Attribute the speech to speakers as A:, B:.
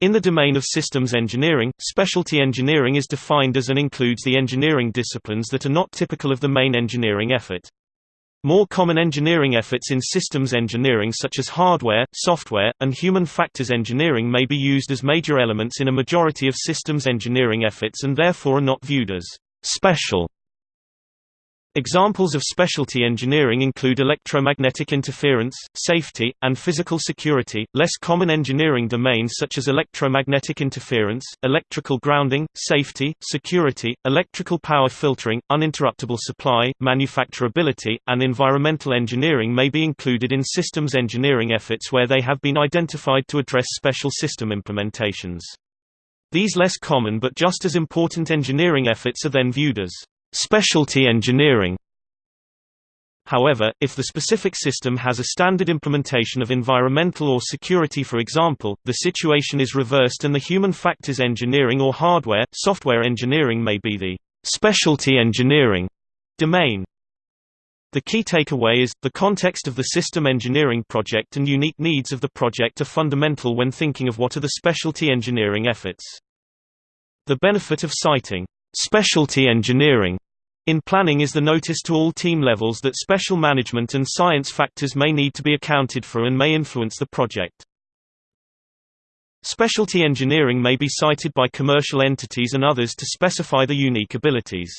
A: In the domain of systems engineering, specialty engineering is defined as and includes the engineering disciplines that are not typical of the main engineering effort. More common engineering efforts in systems engineering such as hardware, software, and human factors engineering may be used as major elements in a majority of systems engineering efforts and therefore are not viewed as special Examples of specialty engineering include electromagnetic interference, safety, and physical security. Less common engineering domains such as electromagnetic interference, electrical grounding, safety, security, electrical power filtering, uninterruptible supply, manufacturability, and environmental engineering may be included in systems engineering efforts where they have been identified to address special system implementations. These less common but just as important engineering efforts are then viewed as specialty engineering. However, if the specific system has a standard implementation of environmental or security for example, the situation is reversed and the human factors engineering or hardware, software engineering may be the specialty engineering domain. The key takeaway is, the context of the system engineering project and unique needs of the project are fundamental when thinking of what are the specialty engineering efforts. The benefit of citing Specialty engineering in planning is the notice to all team levels that special management and science factors may need to be accounted for and may influence the project. Specialty engineering may be cited by commercial entities and others to specify the unique abilities.